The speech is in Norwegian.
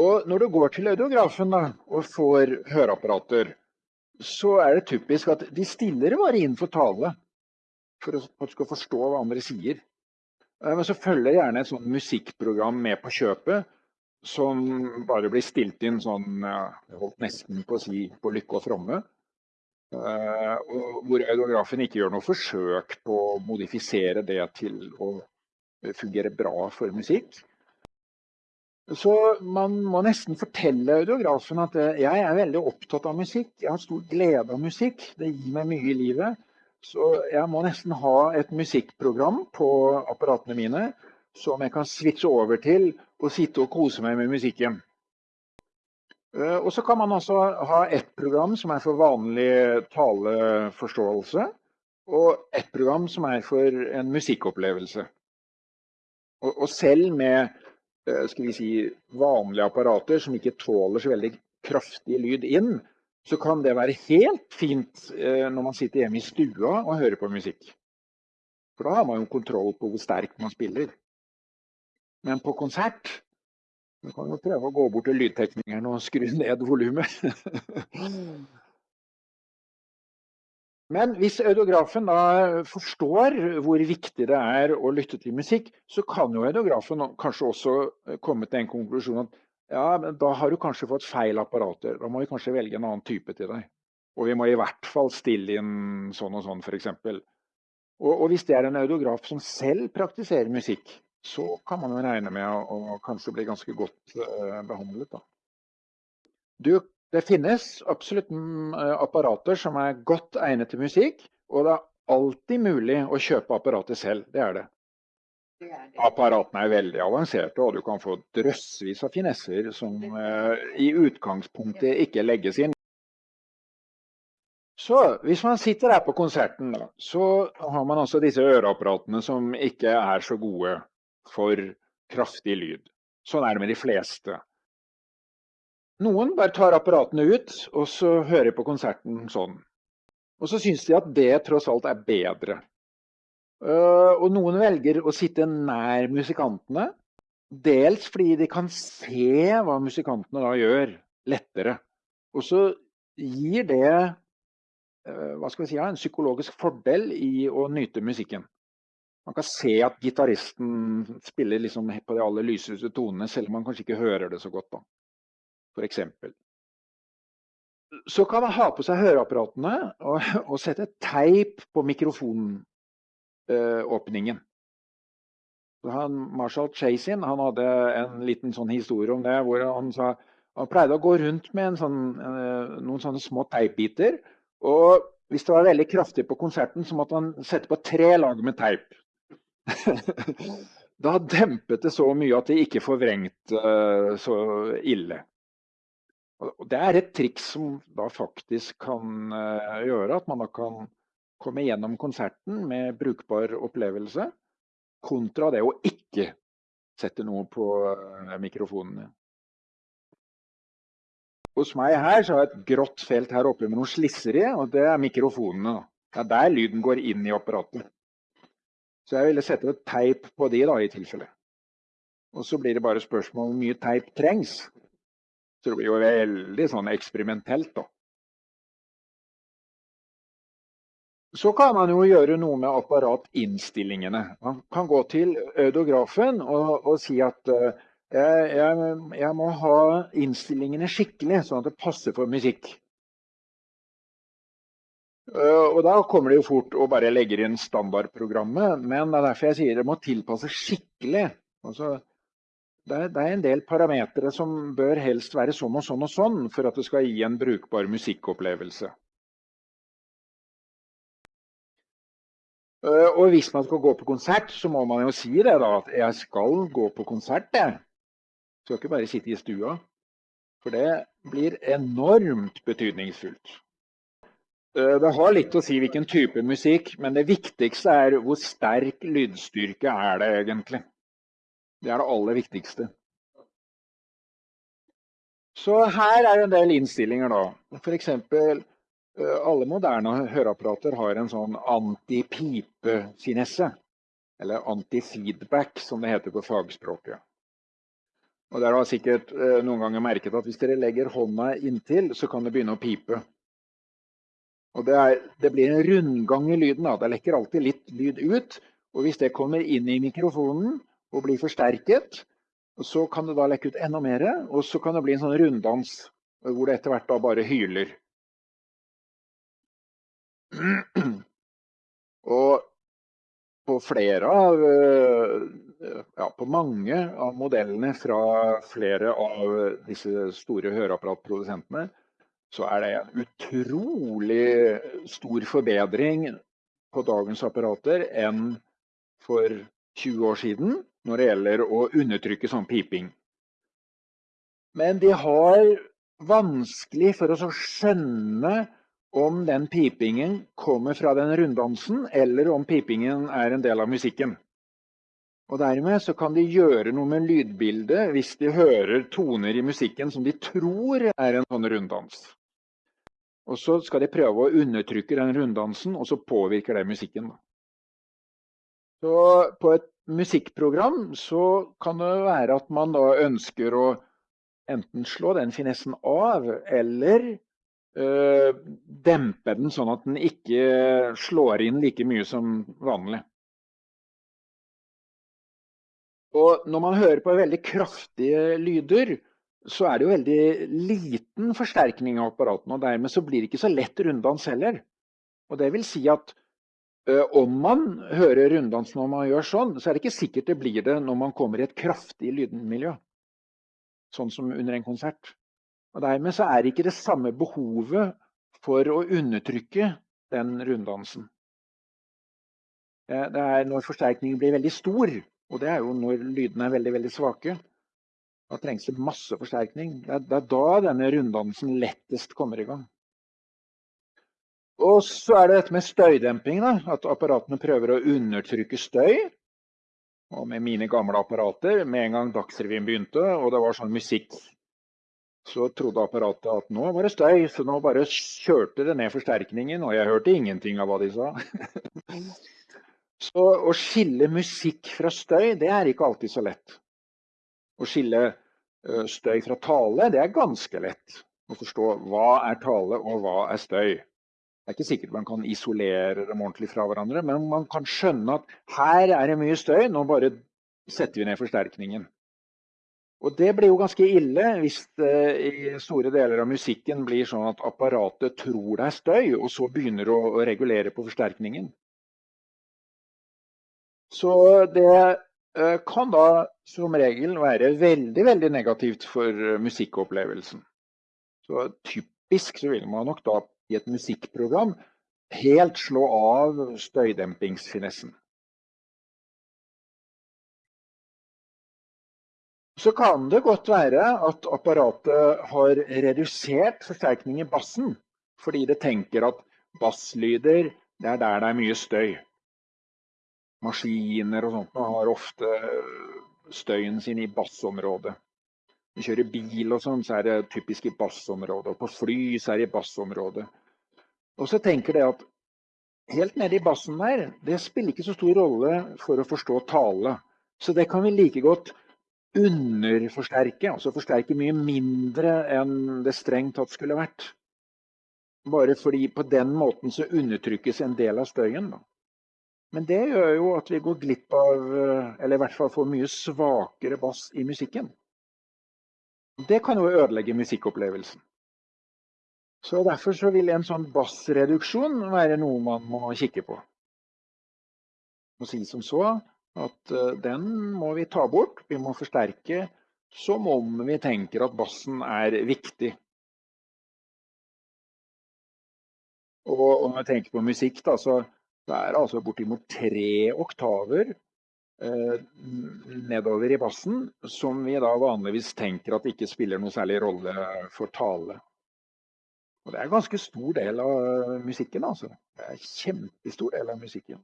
Og når du går til audiografen da, og får høreapparater, så er det typisk at de stiller bare inn for tale. For at du skal forstå hva andre sier. Eh, men så følger gjerne et sånt musikkprogram med på kjøpet som bare blir stilt inn sånn Jeg holdt nesten på å si på lykke og fromme. Uh, hvor audiografen ikke gjør noe forsøk på å modifisere det til å fungere bra for musikk. Så man må nesten fortelle audiografen at eh, jeg er veldig opptatt av musikk. Jeg har stor glede av musikk. Det gir meg mye i livet. Så jeg må nesten ha et musikkprogram på apparatene mine som jeg kan switche over til og sitte og kose meg med musikken. Eh, og så kan man også ha ett program som er for vanlig taleforståelse, og ett program som er for en musikkopplevelse. Og, selv med skal vi si, vanlige apparater som ikke tåler så veldig kraftig lyd inn, så kan det være helt fint eh, når man sitter hjemme i stua og hører på musikk. For da har man jo kontroll på hvor sterkt man spiller. Men på konsert du kan jo prøve å gå bort til lydteknikeren og skru ned volumet. Men hvis audiografen da forstår hvor viktig det er å lytte til musikk, så kan jo audiografen kanskje også eh, komme til en konklusjon at ja, men da har du kanskje fått feil apparater. Da må vi kanskje velge en annen type til deg. Og vi må i hvert fall stille inn sånn og sånn, f.eks. Og, og hvis det er en audiograf som selv praktiserer musikk, så kan man jo regne med å, å kanskje bli ganske godt uh, behandlet. Da. Du det finnes absolutt mm, eh, apparater som er godt egnet til musikk, og det er alltid mulig å kjøpe apparatet selv. Det er det. Apparatene er veldig avanserte, og du kan få drøssevis av finesser som eh, i utgangspunktet ikke legges inn. Så hvis man sitter her på konserten, så har man altså disse øreapparatene som ikke er så gode for kraftig lyd. Sånn er det med de fleste. Noen bare tar apparatene ut, og så hører på konserten sånn. Og så syns de at det tross alt er bedre. Eh, og noen velger å sitte nær musikantene. Dels fordi de kan se hva musikantene da gjør, lettere. Og så gir det eh, hva skal vi si, en psykologisk fordel i å nyte musikken. Man kan se at gitaristen spiller liksom på de aller lyseste tonene, selv om man kanskje ikke hører det så godt. da f.eks. Så kan man ha på seg høreapparatene og, og sette teip på mikrofonåpningen. Han, Marshall Chasin han hadde en liten sånn historie om det, hvor han sa han pleide å gå rundt med sånn, eh, noen sånne små teipbiter. Og hvis det var veldig kraftig på konserten, så måtte han sette på tre lag med teip. da dempet det så mye at det ikke forvrengte uh, så ille. Og det er et triks som da faktisk kan uh, gjøre at man da kan komme gjennom konserten med brukbar opplevelse, kontra det å ikke sette noe på uh, mikrofonene. Hos meg her så har jeg et grått felt her oppe med noen slisser i, og det er mikrofonene. Det er der lyden går inn i apparatet. Så jeg ville sette et teip på de da, i tilfelle. Og så blir det bare spørsmål om hvor mye teip trengs. Så det blir jo veldig sånn eksperimentelt, da. Så kan man jo gjøre noe med apparatinnstillingene. Man kan gå til ødografen og, og si at uh, jeg, jeg, jeg, må ha innstillingene skikkelig, sånn at det passer for musikk. Uh, og da kommer det jo fort å bare legge inn standardprogrammet, men det er derfor jeg sier det må tilpasses skikkelig. Altså, det er, en del parametere som bør helst være sånn og sånn og sånn for at det skal gi en brukbar musikkopplevelse. Eh, og hvis man skal gå på konsert, så må man jo si det da, at jeg skal gå på konsert. Jeg skal ikke bare sitte i stua. For det blir enormt betydningsfullt. Eh, det har litt å si hvilken type musikk, men det viktigste er hvor sterk lydstyrke er det egentlig. Det er det aller viktigste. Så her er en del innstillinger, da. F.eks. Eh, alle moderne høreapparater har en sånn antipipe-finesse. Eller anti-feedback, som det heter på fagspråket. Og dere har sikkert eh, noen ganger merket at hvis dere legger hånda inntil, så kan det begynne å pipe. Og det, er, det blir en rundgang i lyden. Da. Det lekker alltid litt lyd ut. Og hvis det kommer inn i mikrofonen og blir forsterket, så kan det da lekke ut enda mer. Og så kan det bli en sånn runddans hvor det etter hvert da bare hyler. Og på flere av eh, ja, på mange av modellene fra flere av disse store høreapparatprodusentene, så er det en utrolig stor forbedring på dagens apparater enn for 20 år siden når det gjelder å undertrykke sånn piping. Men de har vanskelig for å skjønne om den pipingen kommer fra den runddansen, eller om pipingen er en del av musikken. Og Dermed så kan de gjøre noe med lydbildet hvis de hører toner i musikken som de tror er en sånn runddans. Og Så skal de prøve å undertrykke den runddansen, og så påvirker det musikken. Så På et musikkprogram så kan det være at man da ønsker å enten slå den finessen av, eller øh, dempe den sånn at den ikke slår inn like mye som vanlig. Og når man hører på veldig kraftige lyder, så er det jo veldig liten forsterkning av apparatene. Og dermed så blir det ikke så lett runddans heller. Og det vil si at om man hører runddans når man gjør sånn, så er det ikke sikkert det blir det når man kommer i et kraftig lydmiljø. Sånn som under en konsert. Og dermed så er det ikke det samme behovet for å undertrykke den runddansen. Det er når forsterkningen blir veldig stor, og det er jo når lydene er veldig, veldig svake. Da trengs det masse forsterkning. Det er, det er da denne runddansen lettest kommer i gang. Og så er det dette med støydemping. Da, at apparatene prøver å undertrykke støy. Og med mine gamle apparater, med en gang Dagsrevyen begynte og det var sånn musikk, så trodde apparatet at nå var det støy, så nå bare kjørte det ned forsterkningen, og jeg hørte ingenting av hva de sa. Så å skille musikk fra støy, det er ikke alltid så lett. Å skille støy fra tale, det er ganske lett. Å forstå hva er tale og hva er støy. Det er ikke sikkert man kan isolere dem ordentlig fra hverandre, men man kan skjønne at her er det mye støy, nå bare setter vi ned forsterkningen. Og det blir jo ganske ille hvis det i store deler av musikken blir sånn at apparatet tror det er støy, og så begynner å regulere på forsterkningen. Så det eh, kan da som regel være veldig, veldig negativt for eh, musikkopplevelsen. Så typisk så vil man nok da i et musikkprogram helt slå av støydempingsfinessen. Så kan det godt være at apparatet har redusert forsterkning i bassen, fordi det tenker at basslyder, det er der det er mye støy maskiner og sånt har ofte støyen sin i bassområdet. Vi kjører bil og sånn, så er det typisk i bassområdet. Og på fly så er det i bassområdet. Og så tenker det at helt nede i bassen der, det spiller ikke så stor rolle for å forstå tale. Så det kan vi like godt underforsterke, altså forsterke mye mindre enn det strengt tatt skulle vært. Bare fordi på den måten så undertrykkes en del av støyen. da. Men det gjør jo at vi går glipp av, eh, eller i hvert fall får mye svakere bass i musikken. Det kan jo ødelegge musikkopplevelsen. Så Derfor så vil en sånn bassreduksjon være noe man må kikke på. Og si som så at eh, den må vi ta bort. Vi må forsterke som om vi tenker at bassen er viktig. Og når jeg tenker på musikk, da, så det er altså bortimot tre oktaver nedover i bassen som vi da vanligvis tenker at ikke spiller noe særlig rolle for tale. Og det er en ganske stor del av musikken, altså. Det er en kjempestor del av musikken.